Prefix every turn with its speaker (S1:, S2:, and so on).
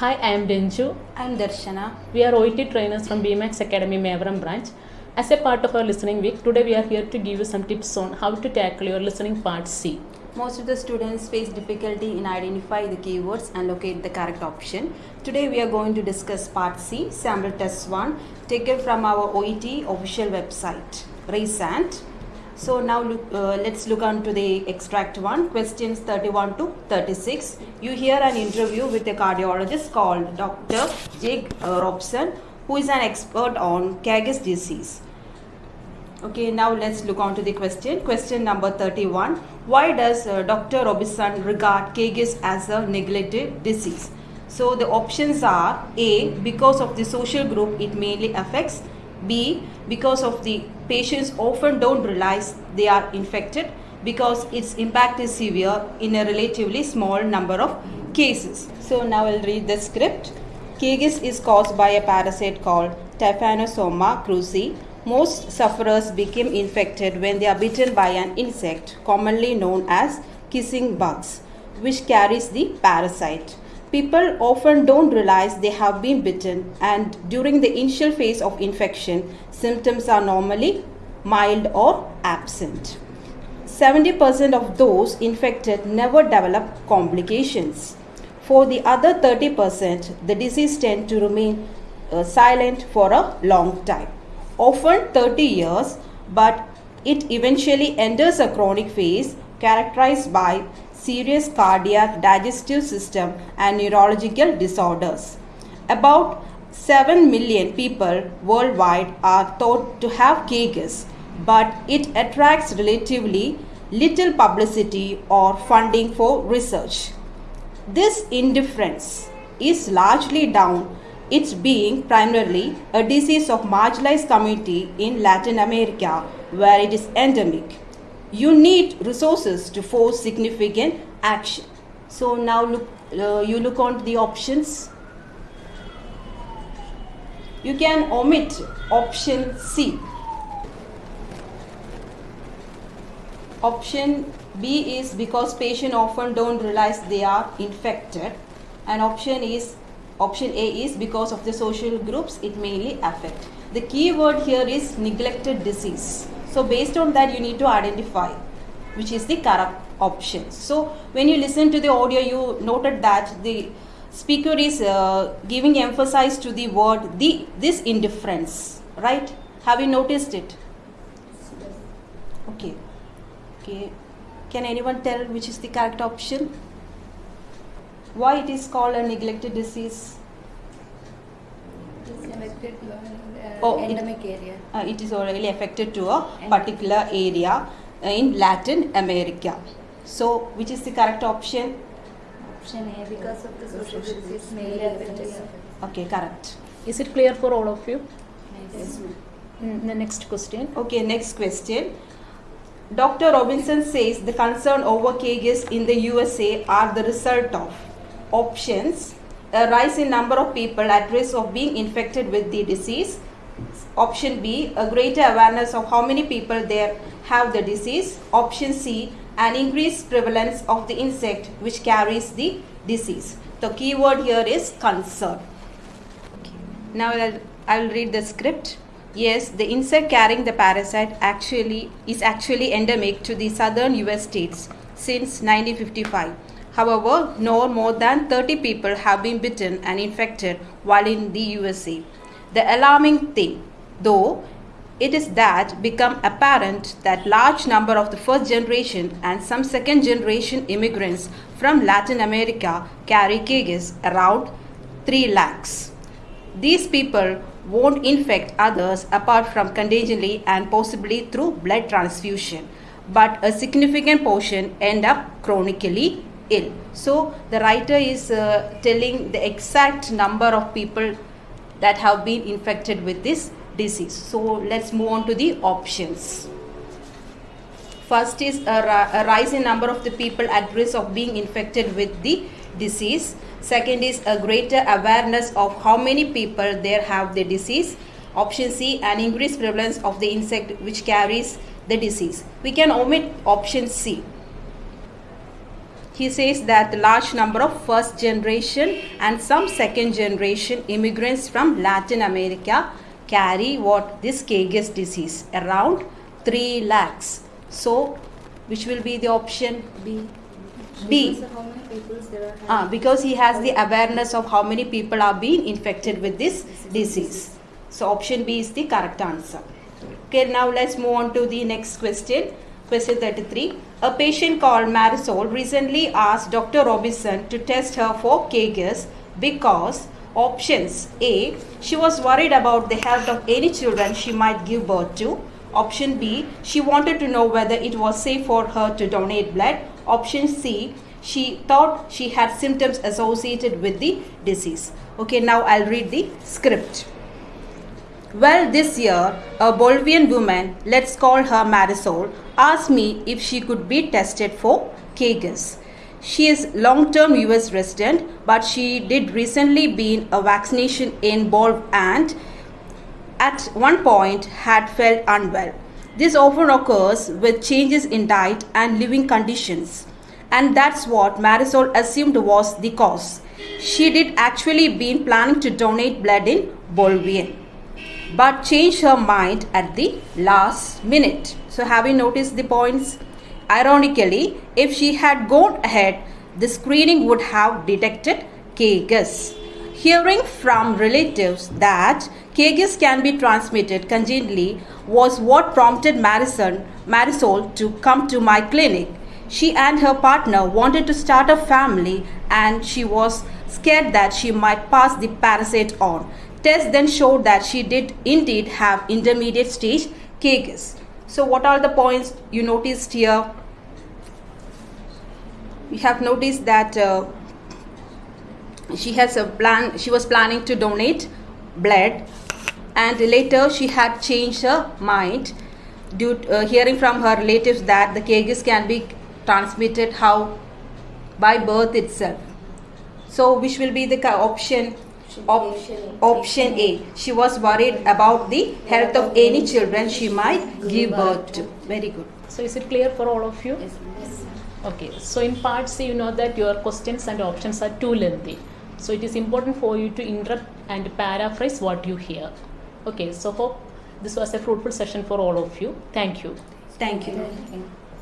S1: Hi, I am Denju.
S2: I'm Darshana.
S1: We are OET trainers from BMAX Academy Mavaram branch. As a part of our listening week, today we are here to give you some tips on how to tackle your listening part C.
S2: Most of the students face difficulty in identify the keywords and locate the correct option. Today we are going to discuss part C, sample test 1, taken from our OET official website, Resant. So now look, uh, let's look on to the extract 1, questions 31 to 36. You hear an interview with a cardiologist called Dr. Jake uh, Robson, who is an expert on Chagas disease. Okay, now let's look on to the question. Question number 31. Why does uh, Dr. Robinson regard Chagas as a neglected disease? So the options are A. Because of the social group it mainly affects. B. Because of the patients often don't realize they are infected because its impact is severe in a relatively small number of cases. So now I'll read the script. Chagas is caused by a parasite called Trypanosoma cruzi. Most sufferers become infected when they are bitten by an insect commonly known as kissing bugs, which carries the parasite. People often don't realize they have been bitten, and during the initial phase of infection, symptoms are normally mild or absent. 70% of those infected never develop complications. For the other 30%, the disease tends to remain uh, silent for a long time, often 30 years, but it eventually enters a chronic phase characterized by serious cardiac, digestive system, and neurological disorders. About 7 million people worldwide are thought to have Chagas, but it attracts relatively little publicity or funding for research. This indifference is largely down its being primarily a disease of marginalized community in Latin America where it is endemic. You need resources to force significant action. So now look, uh, you look on the options. You can omit option C. Option B is because patient often don't realize they are infected and option is option A is because of the social groups it mainly affect. The key word here is neglected disease. So based on that you need to identify which is the correct option. So when you listen to the audio you noted that the speaker is uh, giving emphasis to the word the this indifference right? Have you noticed it? Okay. Okay. Can anyone tell which is the correct option? Why it is called a neglected disease
S3: It's affected to an
S2: Oh, it-
S3: area.
S2: uh, it is already affected to a particular area in latin america so which is the correct option
S3: Option A, because of the social groups, it's mainly affected.
S2: okay correct
S1: Is it clear for all of you?
S3: Yes.
S1: Mm, the next question.
S2: Okay, next question. Dr. Robinson says the concern over Chagas in the USA are the result of options a rise in number of people at risk of being infected with the disease. Option B, a greater awareness of how many people there have the disease. Option C, an increased prevalence of the insect which carries the disease. The keyword here is concern. Now I'll, I'll read the script. Yes, the insect carrying the parasite actually is actually endemic to the southern US states since 1955. However, no more than 30 people have been bitten and infected while in the USA. The alarming thing, though, it is that become apparent that large number of the first generation and some second generation immigrants from Latin America carry Chagas around 3 lakhs. These people won't infect others apart from contagiously and possibly through blood transfusion, but a significant portion end up chronically ill. So the writer is uh, telling the exact number of people that have been infected with this disease. So let's move on to the options. First is a, ri- a rise in number of the people at risk of being infected with the disease. Second is a greater awareness of how many people there have the disease. Option C, an increased prevalence of the insect which carries the disease. We can omit option C. he says that a large number of first generation and some second generation immigrants from Latin America carry what this Chagas disease around 3 lakhs. So, which will be the option?
S3: B.
S2: B.
S3: Because how many people there are.
S2: Ah, because he has the awareness of how many people are being infected with this disease. So option B is the correct answer. Okay, now let's move on to the next question. Question 33. A patient called Marisol recently asked Dr. Robinson to test her for Chagas because options A. She was worried about the health of any children she might give birth to. Option B. She wanted to know whether it was safe for her to donate blood. Option C. She thought she had symptoms associated with the disease. Okay, now I'll read the script. Well, this year, a Bolivian woman, let's call her Marisol, asked me if she could be tested for Chagas. She is long-term US resident, but she did recently been a vaccination in Bolv and at one point had felt unwell. This often occurs with changes in diet and living conditions. And that's what Marisol assumed was the cause. She did actually been planning to donate blood in Bolivian but changed her mind at the last minute. So, have you noticed the points? Ironically, if she had gone ahead, the screening would have detected Chagas. Hearing from relatives that Chagas can be transmitted congenitally was what prompted Marison, Marisol to come to my clinic. She and her partner wanted to start a family and she was scared that she might pass the parasite on. Tests then showed that she did indeed have intermediate stage Chagas. So what are the points you noticed here? We have noticed that uh, she has a plan she was planning to donate blood and later she had changed her mind due to, uh, hearing from her relatives that the Chagas can be transmitted how by birth itself so which will be the option Op- option A. She was worried about the health of any children she might give birth to. Very good.
S1: So is it clear for all of you?
S3: Yes. yes.
S1: Okay, so in part C, you know that your questions and options are too lengthy. So it is important for you to interrupt and paraphrase what you hear. Okay, so hope this was a fruitful session for all of you. Thank you.
S2: Thank you.
S3: Thank you.